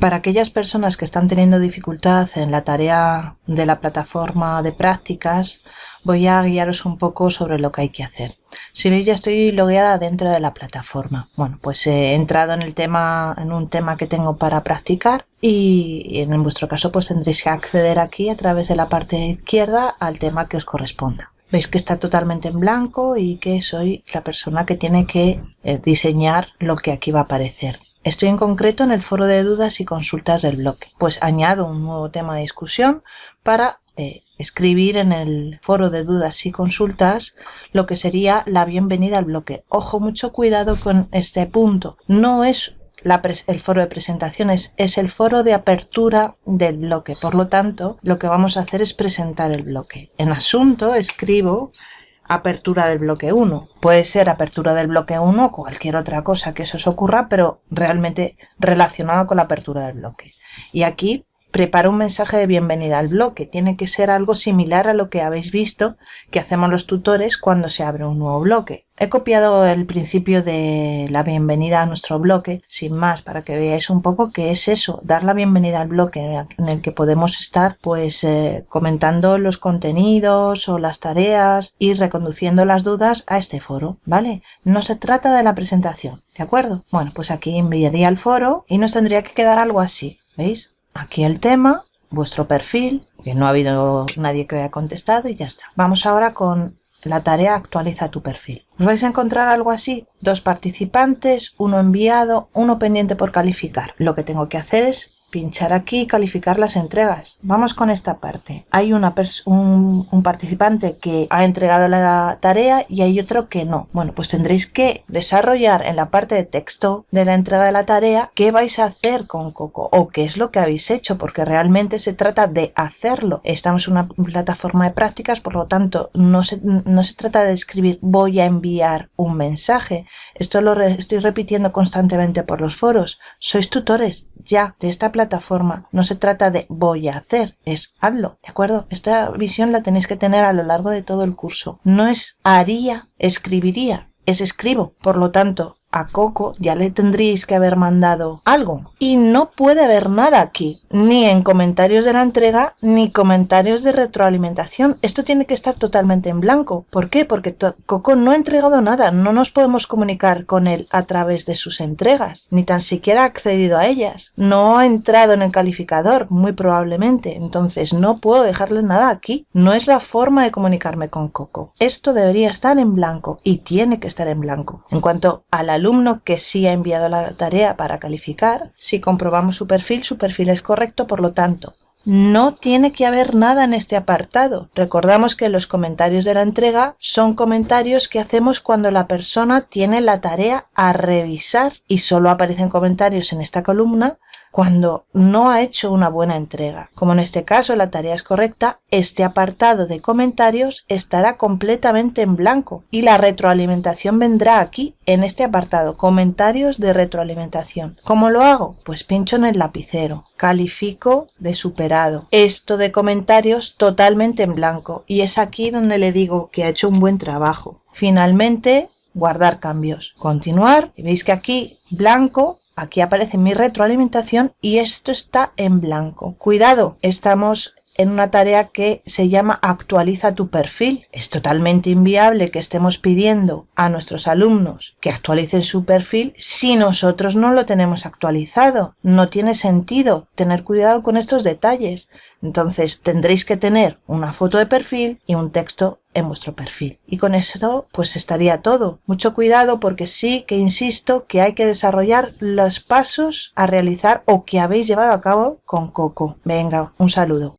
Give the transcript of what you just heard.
Para aquellas personas que están teniendo dificultad en la tarea de la plataforma de prácticas, voy a guiaros un poco sobre lo que hay que hacer. Si veis ya estoy logueada dentro de la plataforma. Bueno, pues he entrado en el tema, en un tema que tengo para practicar y en vuestro caso pues tendréis que acceder aquí a través de la parte izquierda al tema que os corresponda. Veis que está totalmente en blanco y que soy la persona que tiene que eh, diseñar lo que aquí va a aparecer. Estoy en concreto en el foro de dudas y consultas del bloque. Pues añado un nuevo tema de discusión para eh, escribir en el foro de dudas y consultas lo que sería la bienvenida al bloque. Ojo, mucho cuidado con este punto. No es el foro de presentaciones, es el foro de apertura del bloque. Por lo tanto, lo que vamos a hacer es presentar el bloque. En asunto escribo apertura del bloque 1. Puede ser apertura del bloque 1 o cualquier otra cosa que eso os ocurra, pero realmente relacionado con la apertura del bloque. Y aquí preparo un mensaje de bienvenida al bloque. Tiene que ser algo similar a lo que habéis visto que hacemos los tutores cuando se abre un nuevo bloque. He copiado el principio de la bienvenida a nuestro bloque, sin más, para que veáis un poco qué es eso, dar la bienvenida al bloque en el que podemos estar pues eh, comentando los contenidos o las tareas y reconduciendo las dudas a este foro, ¿vale? No se trata de la presentación, ¿de acuerdo? Bueno, pues aquí enviaría al foro y nos tendría que quedar algo así, ¿veis? Aquí el tema, vuestro perfil, que no ha habido nadie que haya contestado y ya está. Vamos ahora con la tarea actualiza tu perfil. Os vais a encontrar algo así, dos participantes, uno enviado, uno pendiente por calificar. Lo que tengo que hacer es pinchar aquí y calificar las entregas. Vamos con esta parte. Hay una un, participante que ha entregado la tarea y hay otro que no. Bueno, pues tendréis que desarrollar en la parte de texto de la entrega de la tarea qué vais a hacer con Coco o qué es lo que habéis hecho porque realmente se trata de hacerlo. Estamos en una plataforma de prácticas, por lo tanto no se, no se trata de escribir voy a enviar un mensaje. Esto lo estoy repitiendo constantemente por los foros. Sois tutores ya de esta plataforma. No se trata de voy a hacer, es hazlo, ¿de acuerdo? Esta visión la tenéis que tener a lo largo de todo el curso. No es haría, escribiría, es escribo. Por lo tanto, a Coco ya le tendríais que haber mandado algo. Y no puede haber nada aquí, ni en comentarios de la entrega, ni comentarios de retroalimentación. Esto tiene que estar totalmente en blanco. ¿Por qué? Porque Coco no ha entregado nada, no nos podemos comunicar con él a través de sus entregas, ni tan siquiera ha accedido a ellas. No ha entrado en el calificador, muy probablemente, entonces no puedo dejarle nada aquí. No es la forma de comunicarme con Coco. Esto debería estar en blanco y tiene que estar en blanco. En cuanto a la alumno que sí ha enviado la tarea para calificar, si comprobamos su perfil, su perfil es correcto, por lo tanto, no tiene que haber nada en este apartado. Recordamos que los comentarios de la entrega son comentarios que hacemos cuando la persona tiene la tarea a revisar y solo aparecen comentarios en esta columna cuando no ha hecho una buena entrega. Como en este caso la tarea es correcta, este apartado de comentarios estará completamente en blanco y la retroalimentación vendrá aquí, en este apartado, comentarios de retroalimentación. ¿Cómo lo hago? Pues pincho en el lapicero, califico de superado. Esto de comentarios totalmente en blanco y es aquí donde le digo que ha hecho un buen trabajo. Finalmente, guardar cambios. Continuar y veis que aquí blanco Aquí aparece mi retroalimentación y esto está en blanco. Cuidado, estamos en una tarea que se llama actualiza tu perfil. Es totalmente inviable que estemos pidiendo a nuestros alumnos que actualicen su perfil si nosotros no lo tenemos actualizado. No tiene sentido tener cuidado con estos detalles. Entonces tendréis que tener una foto de perfil y un texto en vuestro perfil. Y con eso pues estaría todo. Mucho cuidado porque sí que insisto que hay que desarrollar los pasos a realizar o que habéis llevado a cabo con Coco. Venga, un saludo.